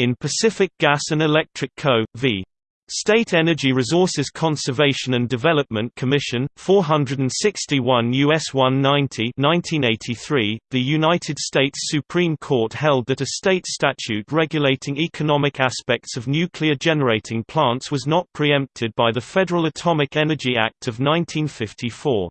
in Pacific Gas and Electric Co. v. State Energy Resources Conservation and Development Commission, 461 U.S. 190 1983, the United States Supreme Court held that a state statute regulating economic aspects of nuclear generating plants was not preempted by the Federal Atomic Energy Act of 1954.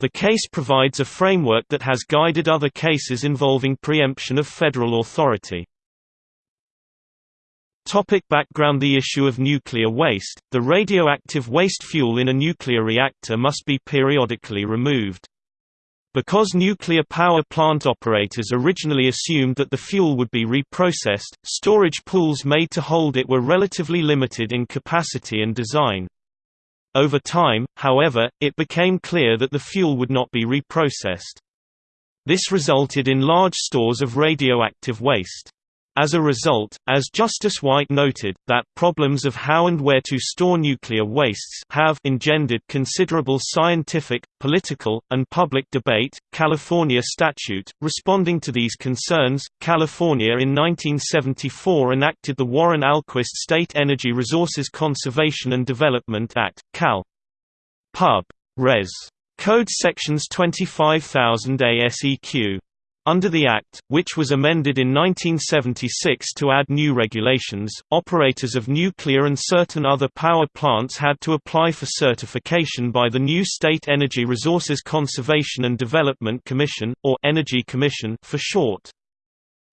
The case provides a framework that has guided other cases involving preemption of federal authority. Topic background The issue of nuclear waste, the radioactive waste fuel in a nuclear reactor must be periodically removed. Because nuclear power plant operators originally assumed that the fuel would be reprocessed, storage pools made to hold it were relatively limited in capacity and design. Over time, however, it became clear that the fuel would not be reprocessed. This resulted in large stores of radioactive waste. As a result, as Justice White noted, that problems of how and where to store nuclear wastes have engendered considerable scientific, political, and public debate. California statute, responding to these concerns, California in 1974 enacted the Warren Alquist State Energy Resources Conservation and Development Act, Cal. Pub. Res. Code sections 25000 ASEQ. Under the Act, which was amended in 1976 to add new regulations, operators of nuclear and certain other power plants had to apply for certification by the new State Energy Resources Conservation and Development Commission, or Energy Commission for short.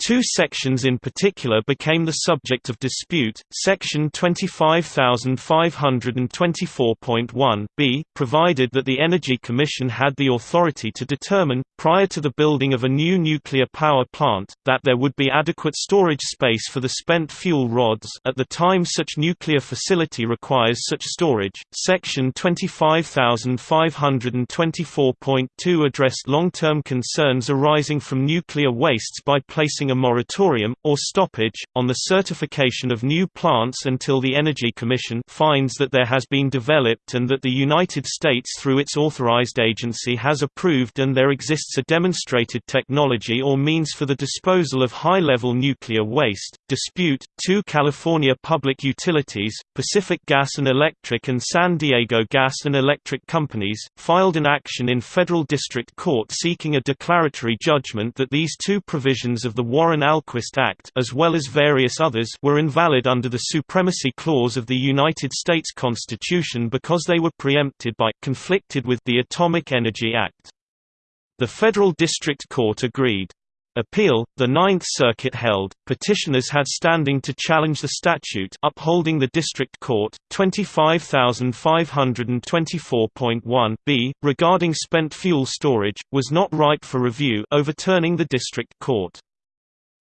Two sections in particular became the subject of dispute. Section 25524.1 b provided that the Energy Commission had the authority to determine, prior to the building of a new nuclear power plant, that there would be adequate storage space for the spent fuel rods at the time such nuclear facility requires such storage. Section 25524.2 addressed long-term concerns arising from nuclear wastes by placing a moratorium, or stoppage, on the certification of new plants until the Energy Commission finds that there has been developed and that the United States through its authorized agency has approved and there exists a demonstrated technology or means for the disposal of high-level nuclear waste. Dispute 2 California Public Utilities, Pacific Gas and Electric and San Diego Gas and Electric Companies, filed an action in federal district court seeking a declaratory judgment that these two provisions of the Warren-Alquist Act as well as various others were invalid under the Supremacy Clause of the United States Constitution because they were preempted by conflicted with the Atomic Energy Act. The Federal District Court agreed. Appeal, the Ninth Circuit held, petitioners had standing to challenge the statute upholding the District Court, 25524.1 b, regarding spent fuel storage, was not ripe for review overturning the District Court.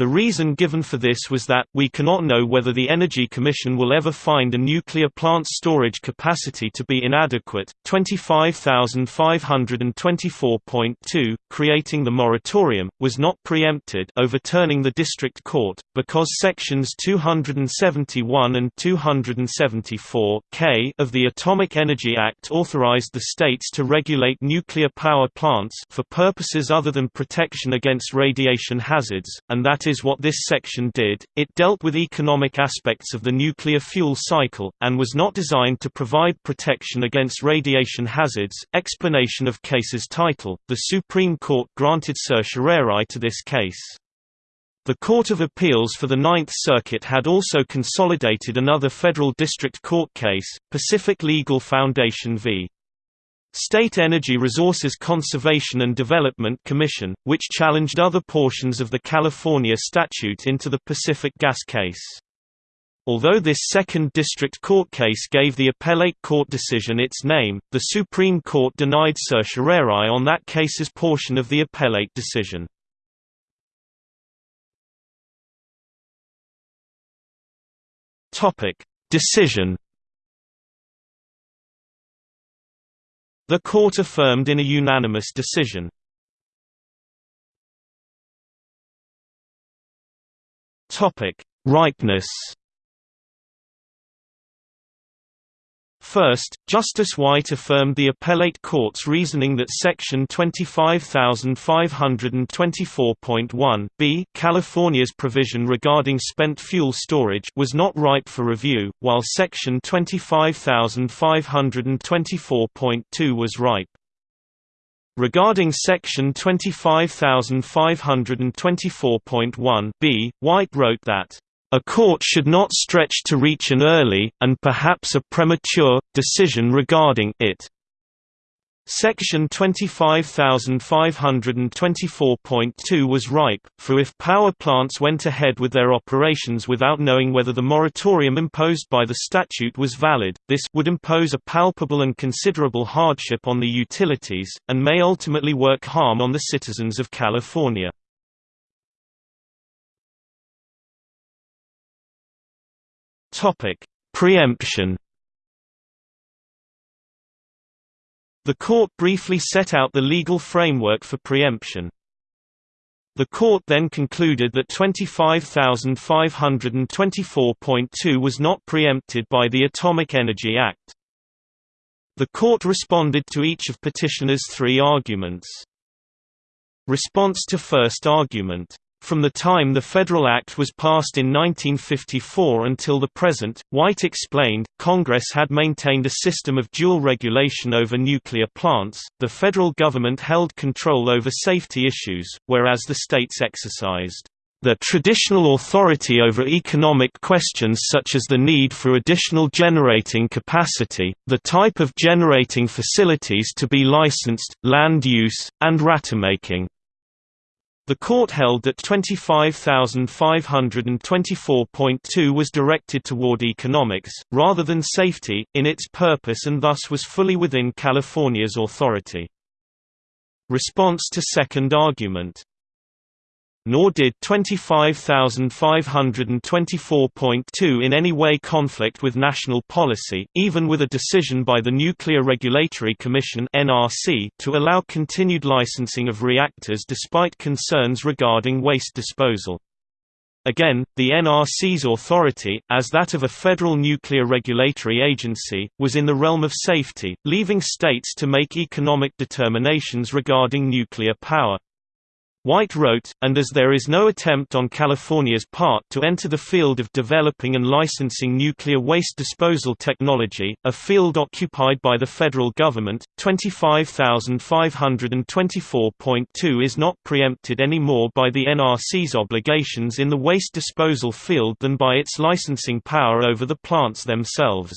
The reason given for this was that, we cannot know whether the Energy Commission will ever find a nuclear plant's storage capacity to be inadequate. 25524.2, creating the moratorium, was not preempted overturning the District Court, because Sections 271 and 274 K of the Atomic Energy Act authorized the states to regulate nuclear power plants for purposes other than protection against radiation hazards, and that is what this section did, it dealt with economic aspects of the nuclear fuel cycle, and was not designed to provide protection against radiation hazards. Explanation of case's title The Supreme Court granted certiorari to this case. The Court of Appeals for the Ninth Circuit had also consolidated another federal district court case, Pacific Legal Foundation v. State Energy Resources Conservation and Development Commission, which challenged other portions of the California statute into the Pacific Gas case. Although this second district court case gave the appellate court decision its name, the Supreme Court denied certiorari on that case's portion of the appellate decision. Decision The court affirmed in a unanimous decision. Topic: Ripeness. First, Justice White affirmed the appellate court's reasoning that Section 25524.1 b California's provision regarding spent fuel storage was not ripe for review, while Section 25524.2 was ripe. Regarding Section 25524.1 b, White wrote that a court should not stretch to reach an early, and perhaps a premature, decision regarding it. Section 25524.2 was ripe, for if power plants went ahead with their operations without knowing whether the moratorium imposed by the statute was valid, this would impose a palpable and considerable hardship on the utilities, and may ultimately work harm on the citizens of California. Topic: Preemption. The court briefly set out the legal framework for preemption. The court then concluded that 25524.2 was not preempted by the Atomic Energy Act. The court responded to each of petitioners' three arguments. Response to first argument from the time the Federal Act was passed in 1954 until the present, White explained, Congress had maintained a system of dual regulation over nuclear plants, the federal government held control over safety issues, whereas the states exercised the traditional authority over economic questions such as the need for additional generating capacity, the type of generating facilities to be licensed, land use, and ratemaking. The court held that 25524.2 was directed toward economics, rather than safety, in its purpose and thus was fully within California's authority. Response to second argument nor did 25524.2 in any way conflict with national policy, even with a decision by the Nuclear Regulatory Commission to allow continued licensing of reactors despite concerns regarding waste disposal. Again, the NRC's authority, as that of a federal nuclear regulatory agency, was in the realm of safety, leaving states to make economic determinations regarding nuclear power. White wrote, and as there is no attempt on California's part to enter the field of developing and licensing nuclear waste disposal technology, a field occupied by the federal government, 25524.2 is not preempted any more by the NRC's obligations in the waste disposal field than by its licensing power over the plants themselves.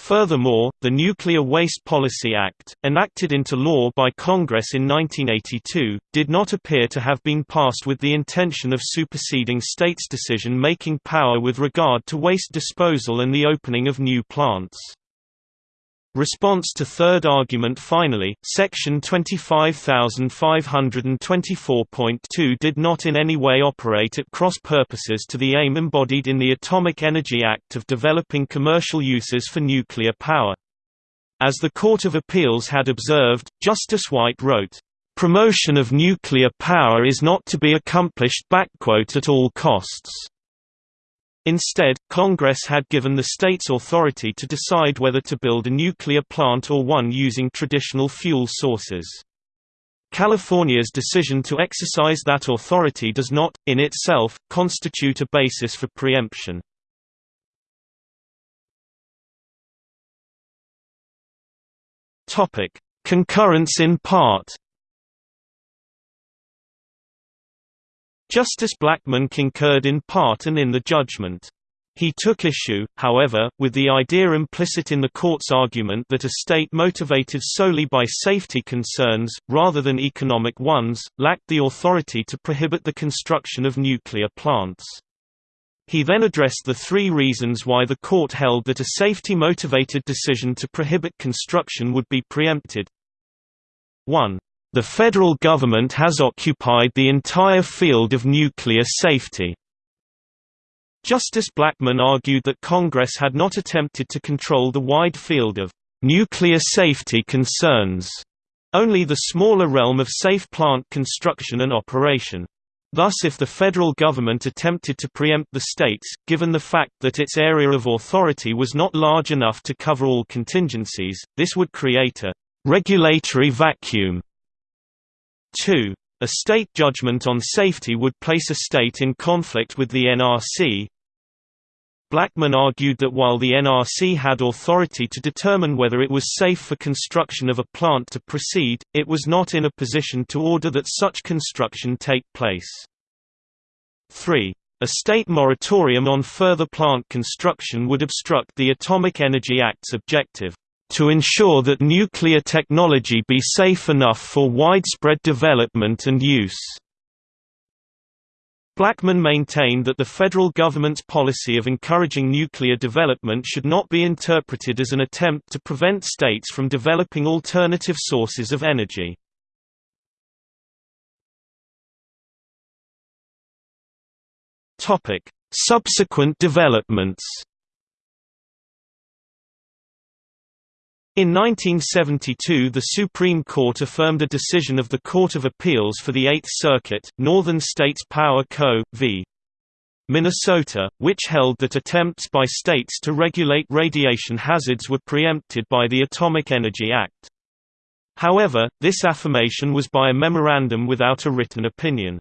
Furthermore, the Nuclear Waste Policy Act, enacted into law by Congress in 1982, did not appear to have been passed with the intention of superseding states' decision-making power with regard to waste disposal and the opening of new plants. Response to third argument Finally, Section 25524.2 did not in any way operate at cross purposes to the aim embodied in the Atomic Energy Act of developing commercial uses for nuclear power. As the Court of Appeals had observed, Justice White wrote, "...promotion of nuclear power is not to be accomplished at all costs." Instead, Congress had given the states authority to decide whether to build a nuclear plant or one using traditional fuel sources. California's decision to exercise that authority does not, in itself, constitute a basis for preemption. Concurrence in part Justice Blackmun concurred in part and in the judgment. He took issue, however, with the idea implicit in the court's argument that a state motivated solely by safety concerns, rather than economic ones, lacked the authority to prohibit the construction of nuclear plants. He then addressed the three reasons why the court held that a safety-motivated decision to prohibit construction would be preempted. 1. The federal government has occupied the entire field of nuclear safety. Justice Blackmun argued that Congress had not attempted to control the wide field of nuclear safety concerns, only the smaller realm of safe plant construction and operation. Thus if the federal government attempted to preempt the states, given the fact that its area of authority was not large enough to cover all contingencies, this would create a «regulatory vacuum». 2. A state judgment on safety would place a state in conflict with the NRC, Blackmun argued that while the NRC had authority to determine whether it was safe for construction of a plant to proceed, it was not in a position to order that such construction take place. 3. A state moratorium on further plant construction would obstruct the Atomic Energy Act's objective, "...to ensure that nuclear technology be safe enough for widespread development and use." Blackmun maintained that the federal government's policy of encouraging nuclear development should not be interpreted as an attempt to prevent states from developing alternative sources of energy. Subsequent developments In 1972 the Supreme Court affirmed a decision of the Court of Appeals for the Eighth Circuit, Northern States Power Co. v. Minnesota, which held that attempts by states to regulate radiation hazards were preempted by the Atomic Energy Act. However, this affirmation was by a memorandum without a written opinion.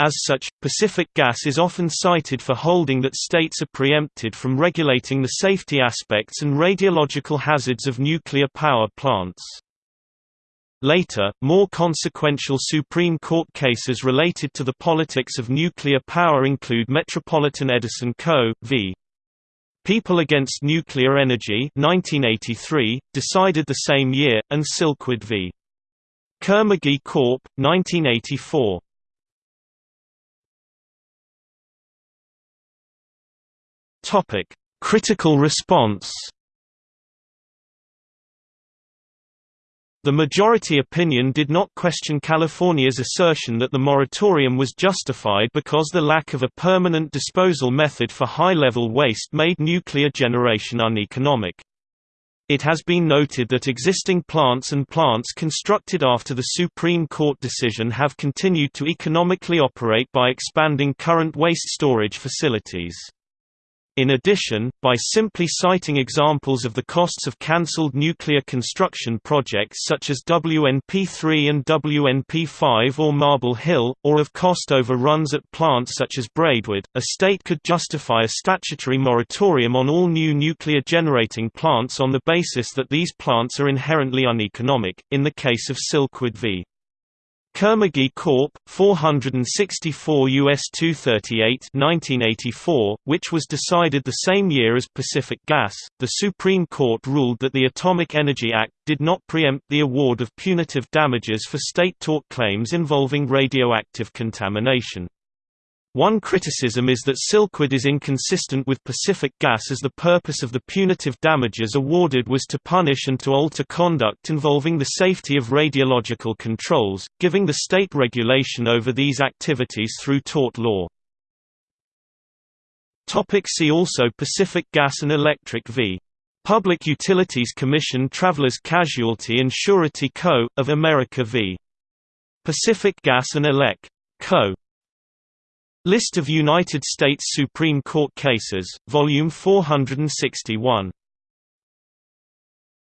As such, Pacific Gas is often cited for holding that states are preempted from regulating the safety aspects and radiological hazards of nuclear power plants. Later, more consequential Supreme Court cases related to the politics of nuclear power include Metropolitan Edison Co. v. People Against Nuclear Energy 1983, decided the same year, and Silkwood v. Kerr-McGee Corp. 1984. Topic: Critical response. The majority opinion did not question California's assertion that the moratorium was justified because the lack of a permanent disposal method for high-level waste made nuclear generation uneconomic. It has been noted that existing plants and plants constructed after the Supreme Court decision have continued to economically operate by expanding current waste storage facilities. In addition, by simply citing examples of the costs of cancelled nuclear construction projects such as WNP3 and WNP5 or Marble Hill, or of cost overruns at plants such as Braidwood, a state could justify a statutory moratorium on all new nuclear generating plants on the basis that these plants are inherently uneconomic. In the case of Silkwood v. Kerr-McGee Corp. 464 US 238 1984, which was decided the same year as Pacific Gas, the Supreme Court ruled that the Atomic Energy Act did not preempt the award of punitive damages for state tort claims involving radioactive contamination. One criticism is that Silkwood is inconsistent with Pacific Gas as the purpose of the punitive damages awarded was to punish and to alter conduct involving the safety of radiological controls, giving the state regulation over these activities through tort law. Topic see also Pacific Gas and Electric v. Public Utilities Commission Travelers Casualty and Surety Co., of America v. Pacific Gas and Elec. Co. List of United States Supreme Court cases, Volume 461